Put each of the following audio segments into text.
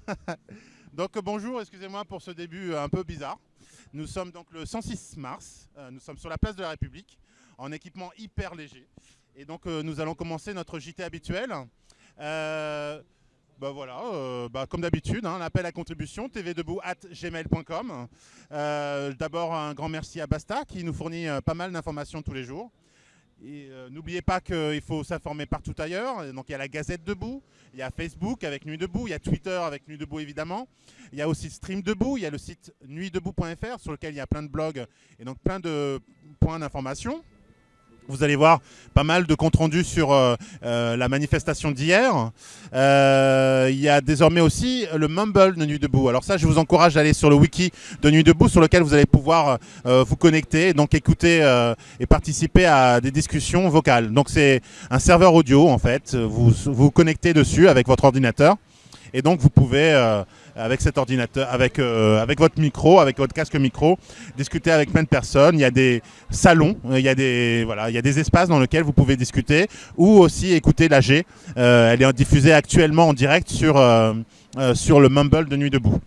donc bonjour, excusez-moi pour ce début un peu bizarre. Nous sommes donc le 106 mars, euh, nous sommes sur la place de la République en équipement hyper léger. Et donc euh, nous allons commencer notre JT habituel. Euh, bah voilà, bah, comme d'habitude, hein, l'appel à contribution, tvdebout at gmail.com. D'abord un grand merci à Basta qui nous fournit pas mal d'informations tous les jours. Euh, n'oubliez pas qu'il faut s'informer partout ailleurs. Donc il y a la Gazette Debout, il y a Facebook avec Nuit Debout, il y a Twitter avec Nuit Debout évidemment. Il y a aussi Stream Debout, il y a le site nuitdebout.fr sur lequel il y a plein de blogs et donc plein de points d'information. Vous allez voir pas mal de comptes rendus sur euh, euh, la manifestation d'hier. Euh, il y a désormais aussi le Mumble de Nuit Debout. Alors ça, je vous encourage à aller sur le wiki de Nuit Debout sur lequel vous allez pouvoir vous connecter, donc écouter et participer à des discussions vocales. Donc c'est un serveur audio en fait. Vous vous connectez dessus avec votre ordinateur et donc vous pouvez avec cet ordinateur, avec, euh, avec votre micro, avec votre casque micro, discuter avec plein de personnes. Il y a des salons, euh, il y a des, voilà, il y a des espaces dans lesquels vous pouvez discuter ou aussi écouter l'AG. Euh, elle est diffusée actuellement en direct sur, sur le Mumble de Nuit Debout.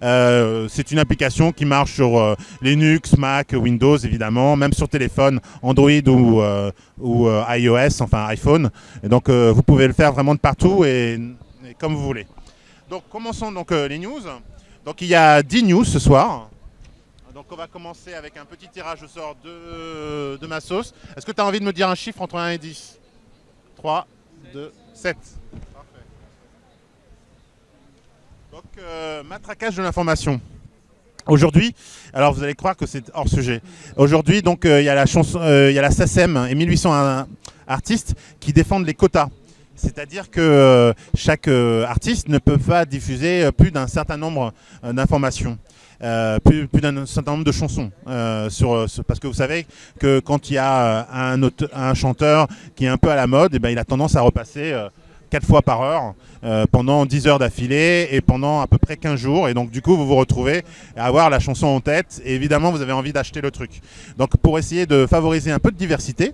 c'est une application qui marche sur Linux, Mac, Windows évidemment, même sur téléphone, Android ou, ou iOS, enfin iPhone. Et donc vous pouvez le faire vraiment de partout et comme vous voulez. Donc commençons donc euh, les news. Donc il y a 10 news ce soir. Donc on va commencer avec un petit tirage au sort de, de ma sauce. Est-ce que tu as envie de me dire un chiffre entre 1 et 10 3, 2, 7. Parfait. Donc euh, matraquage de l'information. Aujourd'hui, alors vous allez croire que c'est hors sujet. Aujourd'hui, donc euh, il y a la chanson, il y a la SACEM et 1800 artistes qui défendent les quotas. C'est-à-dire que euh, chaque euh, artiste ne peut pas diffuser euh, plus d'un certain nombre d'informations. plus, d'un certain nombre de chansons. parce que vous savez que quand il y a un, chanteur qui est un peu à la mode, et eh ben, il a tendance à repasser quatre fois par heure pendant 10 heures d'affilée et pendant à peu près 15 jours. Et donc du coup, vous vous retrouvez à avoir la chanson en tête et évidemment, vous avez envie d'acheter le truc. Donc pour essayer de favoriser un peu de diversité,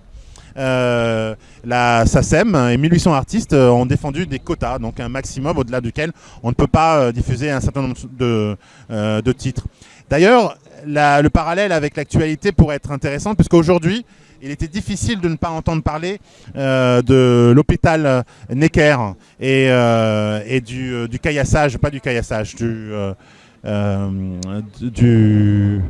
euh, la SACEM et 1800 artistes euh, ont défendu des quotas, donc un maximum au-delà duquel on ne peut pas euh, diffuser un certain nombre de, de titres. D'ailleurs, le parallèle avec l'actualité pourrait être intéressant, puisqu'aujourd'hui, il était difficile de ne pas entendre parler de l'hôpital Necker et, et du, du, caillassage, pas du caillassage, du... du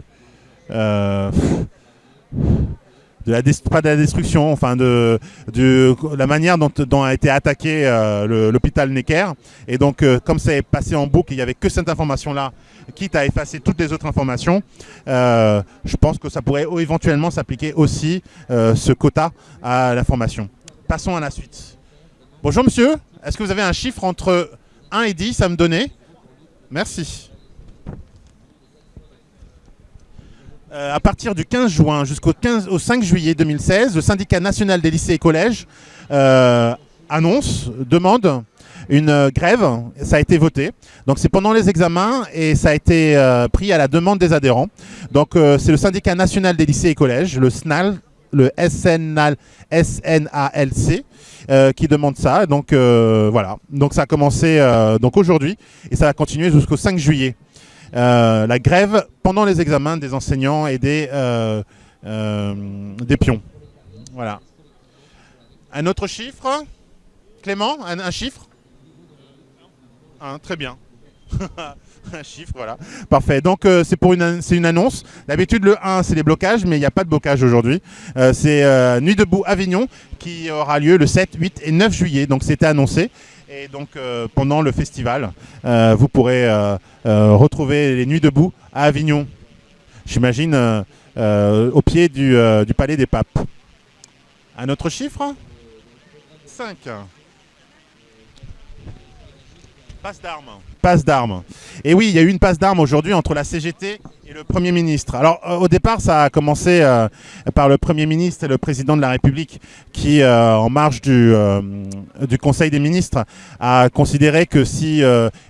de la pas de la destruction, enfin de, de la manière dont, a été attaqué euh, l'hôpital Necker. Et donc, euh, comme ça est passé en boucle, il n'y avait que cette information-là, quitte à effacer toutes les autres informations, euh, je pense que ça pourrait éventuellement s'appliquer aussi ce quota à l'information. Passons à la suite. Bonjour monsieur, est-ce que vous avez un chiffre entre 1 et 10 à me donner? Merci. Euh, à partir du 15 juin jusqu'au 15, 5 juillet 2016, le syndicat national des lycées et collèges euh, annonce, demande une euh, grève, ça a été voté. Donc c'est pendant les examens et ça a été pris à la demande des adhérents. Donc c'est le syndicat national des lycées et collèges, le SNAL, le SNAL, SNALC, qui demande ça. Donc voilà, donc ça a commencé aujourd'hui et ça va continuer jusqu'au 5 juillet. Euh, la grève pendant les examens des enseignants et des, euh, euh, pions. Voilà. Un autre chiffre Clément, un, chiffre? Un, Très bien. un chiffre, voilà. Parfait. Donc c'est une, une annonce. D'habitude le 1 c'est les blocages, mais il n'y a pas de blocage aujourd'hui. c'est Nuit debout Avignon qui aura lieu le 7, 8 et 9 juillet. Donc c'était annoncé. Et donc pendant le festival, vous pourrez euh, retrouver les Nuits debout à Avignon. J'imagine euh, euh, au pied du, Palais des Papes. Un autre chiffre? 5. Passe d'armes. Passe d'armes. Et oui, il y a eu une passe d'armes aujourd'hui entre la CGT et le Premier ministre. Alors euh, au départ, ça a commencé euh, par le Premier ministre et le Président de la République qui, euh, en marge du, Conseil des ministres, a considéré que si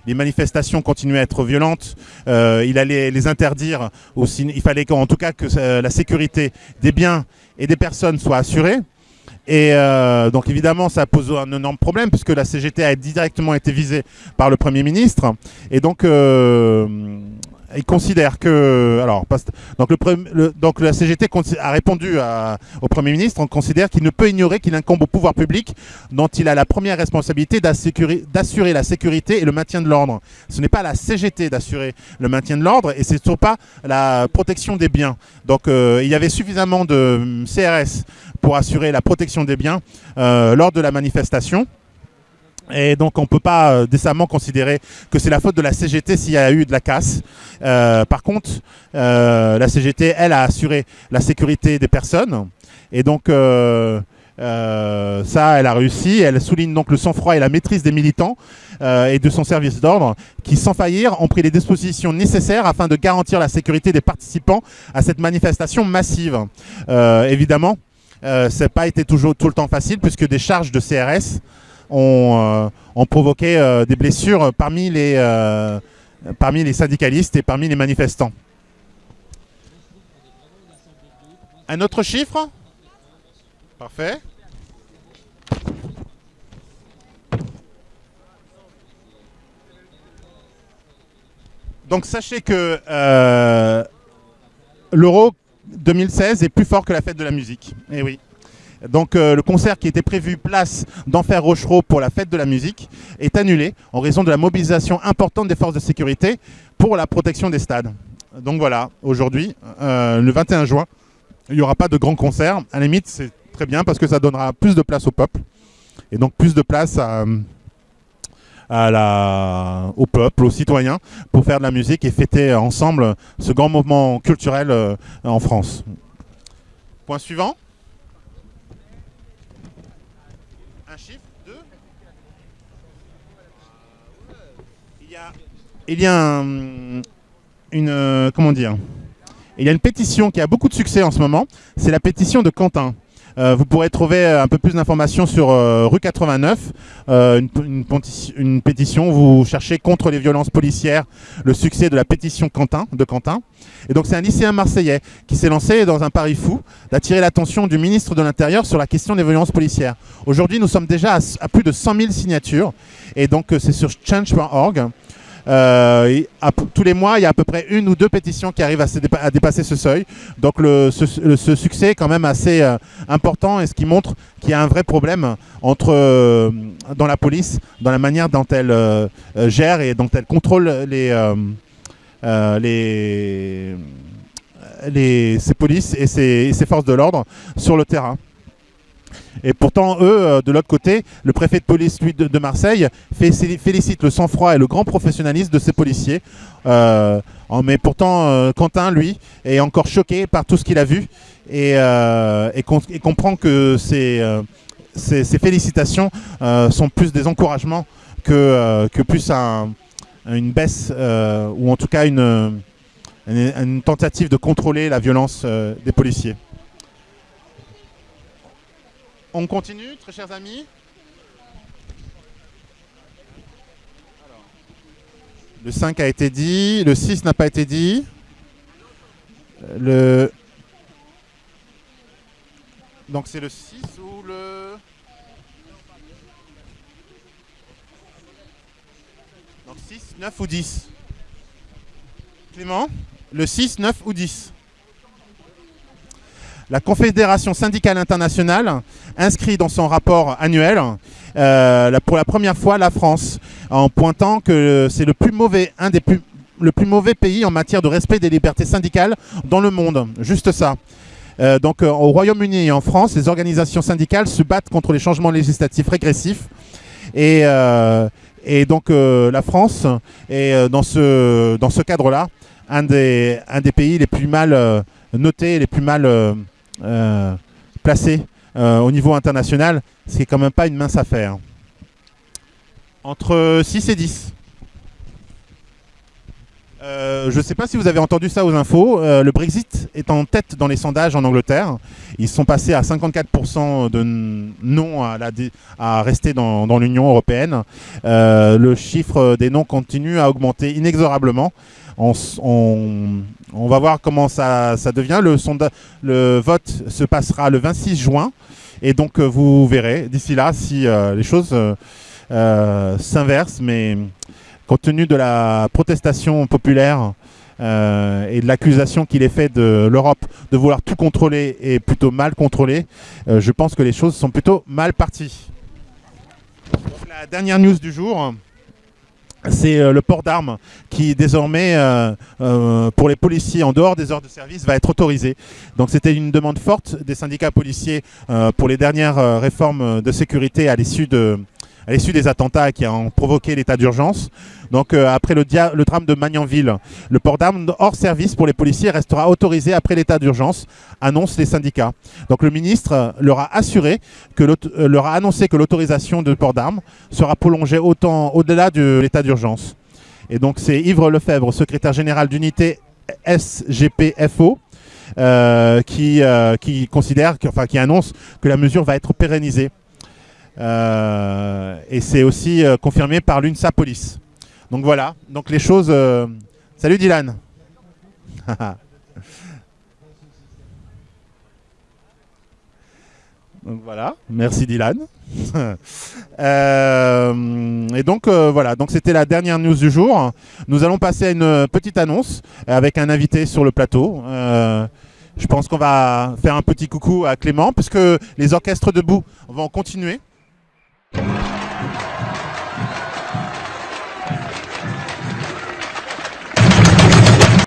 les manifestations continuaient à être violentes, il allait les interdire, il fallait qu'en tout cas que la sécurité des biens et des personnes soit assurée. Et donc évidemment, ça pose un énorme problème puisque la CGT a directement été visée par le Premier ministre. Et donc, il considère que... Alors, donc, le, la CGT a répondu au Premier ministre, on considère qu'il ne peut ignorer qu'il incombe au pouvoir public dont il a la première responsabilité d'assurer la sécurité et le maintien de l'ordre. Ce n'est pas la CGT d'assurer le maintien de l'ordre et c'est surtout pas la protection des biens. Donc euh, il y avait suffisamment de hum, CRS pour assurer la protection des biens euh, lors de la manifestation. Et donc on ne peut pas euh, décemment considérer que c'est la faute de la CGT s'il y a eu de la casse. Euh, par contre, euh, la CGT, elle, a assuré la sécurité des personnes. Et donc ça, elle a réussi. Elle souligne donc le sang-froid et la maîtrise des militants et de son service d'ordre qui, sans faillir, ont pris les dispositions nécessaires afin de garantir la sécurité des participants à cette manifestation massive. évidemment, ça n'a pas été toujours tout le temps facile puisque des charges de CRS ont, euh, provoqué euh, des blessures parmi les, euh, parmi les syndicalistes et parmi les manifestants. Un autre chiffre? Parfait. Donc sachez que l'Euro 2016 est plus fort que la fête de la musique. Eh oui. Donc euh, le concert qui était prévu place d'Enfer Rochereau pour la fête de la musique est annulé en raison de la mobilisation importante des forces de sécurité pour la protection des stades. Donc voilà, aujourd'hui, euh, le 21 juin, il n'y aura pas de grand concert. À la limite, c'est très bien parce que ça donnera plus de place au peuple et donc plus de place au peuple, aux citoyens, pour faire de la musique et fêter ensemble ce grand mouvement culturel euh, en France. Point suivant. Il y a une, euh, comment dire, il y a une pétition qui a beaucoup de succès en ce moment. C'est la pétition de Quentin. Euh, vous pourrez trouver un peu plus d'informations sur euh, rue 89, une, pétition, vous cherchez contre les violences policières, le succès de la pétition Quentin, de Quentin. Et donc c'est un lycéen marseillais qui s'est lancé dans un pari fou d'attirer l'attention du ministre de l'Intérieur sur la question des violences policières. Aujourd'hui, nous sommes déjà à, à, plus de 100 000 signatures, et donc c'est sur change.org. Euh, tous les mois, il y a à peu près une ou deux pétitions qui arrivent à, dépasser ce seuil. Donc ce, succès est quand même assez euh, important et ce qui montre qu'il y a un vrai problème entre, euh, dans la police, dans la manière dont elle gère et dont elle contrôle ses polices et ses forces de l'ordre sur le terrain. Et pourtant, eux, euh, de l'autre côté, le préfet de police lui, de, Marseille félicite le sang-froid et le grand professionnalisme de ses policiers. Euh, mais pourtant, euh, Quentin, lui, est encore choqué par tout ce qu'il a vu et, comprend que ces, félicitations sont plus des encouragements que, plus une baisse, ou en tout cas une, tentative de contrôler la violence des policiers. On continue, très chers amis. Le 5 a été dit, le 6 n'a pas été dit. Le... Donc c'est le 6 ou le... Donc 6, 9 ou 10 Clément? Le 6, 9 ou 10 la Confédération syndicale internationale inscrit dans son rapport annuel euh, pour la première fois la France en pointant que c'est le plus mauvais, pays en matière de respect des libertés syndicales dans le monde. Juste ça. Euh, donc euh, au Royaume-Uni et en France, les organisations syndicales se battent contre les changements législatifs régressifs. Et, donc la France est dans ce, cadre-là un des, un des pays les plus mal notés, les plus mal placé euh, au niveau international, ce qui est quand même pas une mince affaire. Entre 6 et 10. Euh, je ne sais pas si vous avez entendu ça aux infos, le Brexit est en tête dans les sondages en Angleterre. Ils sont passés à 54% de non à, rester dans, l'Union européenne. le chiffre des non continue à augmenter inexorablement. On, on va voir comment ça, devient. Le, le, vote se passera le 26 juin. Et donc vous verrez d'ici là si les choses s'inversent, mais compte tenu de la protestation populaire et de l'accusation qu'il est fait de l'Europe de vouloir tout contrôler et plutôt mal contrôler, je pense que les choses sont plutôt mal parties. la dernière news du jour, c'est euh, le port d'armes qui désormais, euh, euh, pour les policiers en dehors des heures de service, va être autorisé. Donc c'était une demande forte des syndicats policiers pour les dernières réformes de sécurité à l'issue de, à l'issue des attentats qui ont provoqué l'état d'urgence. Donc euh, après le, drame de Magnanville, le port d'armes hors service pour les policiers restera autorisé après l'état d'urgence, annoncent les syndicats. Donc le ministre leur a assuré euh, leur a annoncé que l'autorisation de port d'armes sera prolongée au-delà de l'état d'urgence. Et donc c'est Yves Lefebvre, secrétaire général d'unité SGPFO, euh, qui considère, enfin qui annonce que la mesure va être pérennisée. Euh, et c'est aussi euh, confirmé par l'UNSA Police. Donc voilà, donc les choses... Euh, salut Dylan Donc voilà, merci Dylan. et donc voilà, donc c'était la dernière news du jour. Nous allons passer à une petite annonce avec un invité sur le plateau. je pense qu'on va faire un petit coucou à Clément puisque les orchestres debout vont continuer. Thank you